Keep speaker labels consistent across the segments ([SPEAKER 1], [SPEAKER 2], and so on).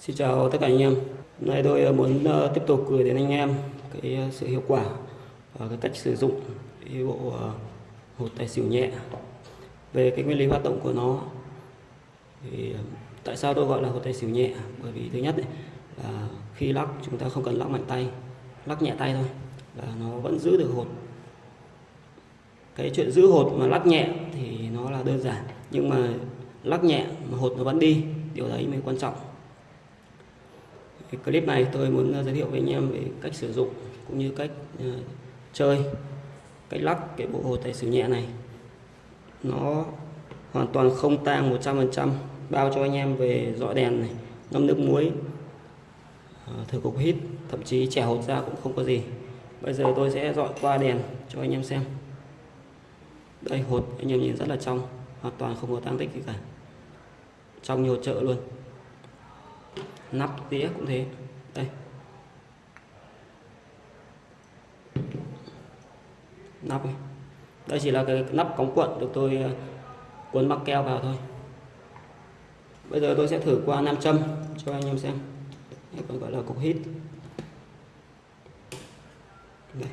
[SPEAKER 1] Xin chào tất cả anh em. Hôm nay tôi ờ, muốn ờ, tiếp tục gửi đến anh em cái ờ, sự hiệu quả và cái cách sử dụng cái bộ hột tài xỉu nhẹ. Về cái nguyên lý hoạt động của nó thì tại sao tôi gọi là hột tài xỉu nhẹ? Bởi vì thứ nhất ấy, là khi lắc chúng ta không cần lắc mạnh tay, lắc nhẹ tay thôi là nó vẫn giữ được hột. Cái chuyện giữ hột mà lắc nhẹ thì nó là đơn giản, nhưng mà lắc nhẹ mà hột nó vẫn đi, điều đấy mới quan trọng. Thì clip này tôi muốn ờ, giới thiệu với anh em về cách sử dụng cũng như cách uh, chơi cách lắc cái bộ hồ tài xỉu nhẹ này. Nó hoàn toàn không tang 100% bao cho anh em về dọi đèn này ngâm nước muối uh, thử cục hít thậm chí chẻ hột ra cũng không có gì. Bây giờ tôi sẽ dọi qua đèn cho anh em xem. Đây hột anh em nhìn rất là trong hoàn toàn không có tăng tích gì cả. Trong nhiều chợ luôn nắp đĩa cũng thế. Đây. Nắp này. đây chỉ là cái nắp cống cuộn được tôi ờ, cuốn mắc keo vào thôi. Bây giờ tôi sẽ thử qua nam châm cho anh em xem. Đây còn gọi là cục hít. Đây.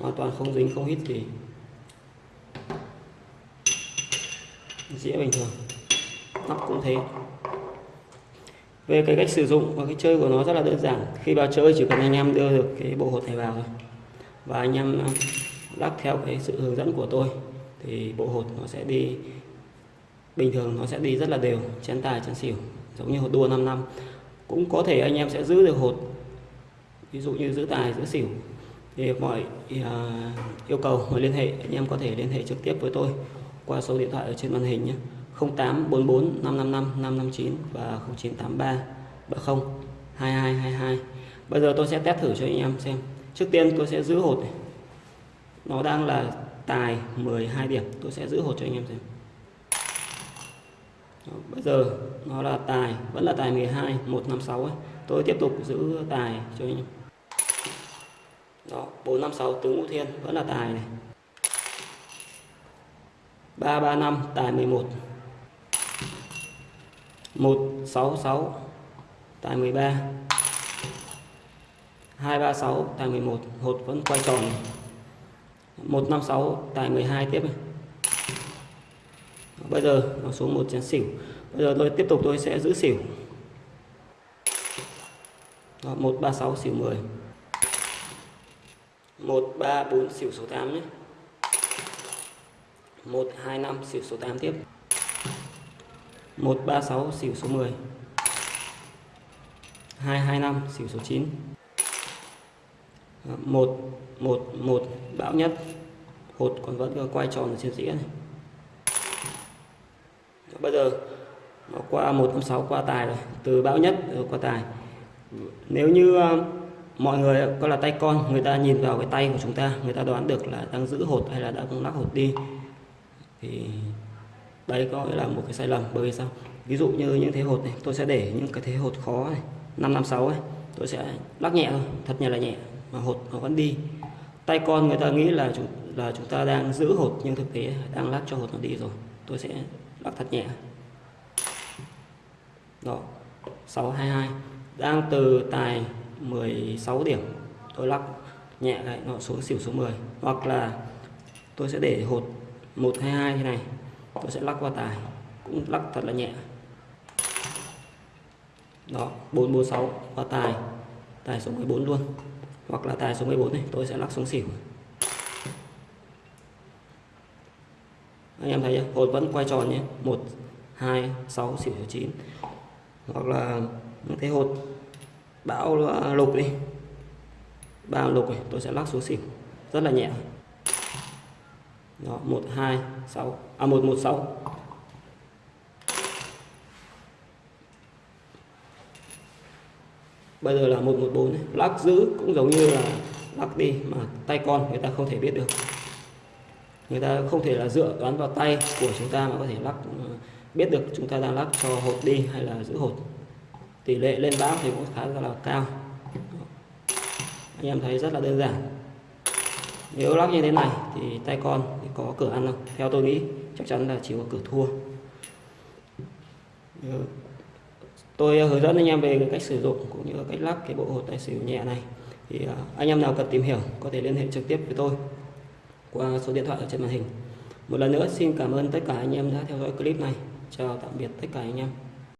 [SPEAKER 1] hoàn toàn không dính, không hít gì. Dĩa bình thường nắp cũng thế. Về cái cách sử dụng và cái chơi của nó rất là đơn giản. Khi vào chơi chỉ cần anh em đưa được cái bộ hột này vào thôi. Và anh em ờ, lắc theo cái sự hướng dẫn của tôi thì bộ hột nó sẽ đi bình thường nó sẽ đi rất là đều chén tài chén xỉu giống như hột đua 5 năm. Cũng có thể anh em sẽ giữ được hột ví dụ như giữ tài giữ xỉu. Thì mọi uh, yêu cầu mọi liên hệ anh em có thể liên hệ trực tiếp với tôi qua số điện thoại ở trên màn hình nhé. 0844 555 559 và 0983 30 2222 Bây giờ tôi sẽ test thử cho anh em xem. Trước tiên tôi sẽ giữ hột này. Nó đang là tài 12 điểm. Tôi sẽ giữ hột cho anh em xem. Bây giờ nó là tài, Vẫn là tài 12 156 ấy. Tôi tiếp tục giữ tài cho anh em. Đó 456 tứ ngũ thiên, Vẫn là tài này. 335 tài 11 166 tại 13 236 tại 11 hột vẫn quay tròn. 156 tại 12 tiếp. Này. bây giờ nó xuống một chén xỉu. Bây giờ tôi tiếp tục tôi sẽ giữ xỉu. Đó, 136 xỉu 10 134 xỉu số 8 nhé. 125 xỉu số 8 tiếp. 136 xỉu số 10 225 xỉu số 9 1 1 1 bão nhất. Hột còn vẫn quay tròn ở trên dĩa này. Bây giờ nó qua 156 qua tài rồi. Từ bão nhất ừ, qua tài. Nếu như ờ, mọi người có là tay con, người ta nhìn vào cái tay của chúng ta, người ta đoán được là đang giữ hột hay là đang lắc hột đi, thì đấy, có là một cái sai lầm, bởi vì sao? Ví dụ như những thế hột này, tôi sẽ để những cái thế hột khó này 556 ấy, tôi sẽ lắc nhẹ thôi, thật nhẹ là nhẹ, mà hột nó vẫn đi. Tay con người ta nghĩ là chúng là chúng ta đang giữ hột, nhưng thực tế đang lắc cho hột nó đi rồi, tôi sẽ lắc thật nhẹ. Đó 622 đang từ tài 16 điểm, tôi lắc nhẹ lại, nó xuống xỉu số 10 hoặc là tôi sẽ để hột 122 thế này tôi sẽ lắc qua tài, cũng lắc thật là nhẹ. Đó 446 qua tài. Tài số 14 luôn. Hoặc là tài số 14 này, tôi sẽ lắc xuống xỉu. Anh em thấy chưa? Hột vẫn quay tròn nhé. 1 2 6 xỉu 9 hoặc là những cái hột bão lục đi. Ba lục này, tôi sẽ lắc xuống xỉu. Rất là nhẹ đó 1 2 6 à 1 1 6 bây giờ là 114 này. lắc giữ cũng giống như là lắc đi mà tay con người ta không thể biết được. Người ta không thể là dựa đoán vào tay của chúng ta mà có thể lắc ừ, biết được chúng ta đang lắc cho hột đi hay là giữ hột. Tỷ lệ lên bão thì cũng khá là cao. Anh em thấy rất là đơn giản. Nếu lắc như thế này thì tay con có cửa ăn không? Theo tôi nghĩ, chắc chắn là chỉ có cửa thua. Ờ, tôi hướng dẫn anh em về cách sử dụng cũng như cách lắp cái bộ hột tài xỉu nhẹ này. Thì à, anh em nào cần tìm hiểu có thể liên hệ trực tiếp với tôi qua số điện thoại ở trên màn hình. Một lần nữa, xin cảm ơn tất cả anh em đã theo dõi clip này. Chào tạm biệt tất cả anh em.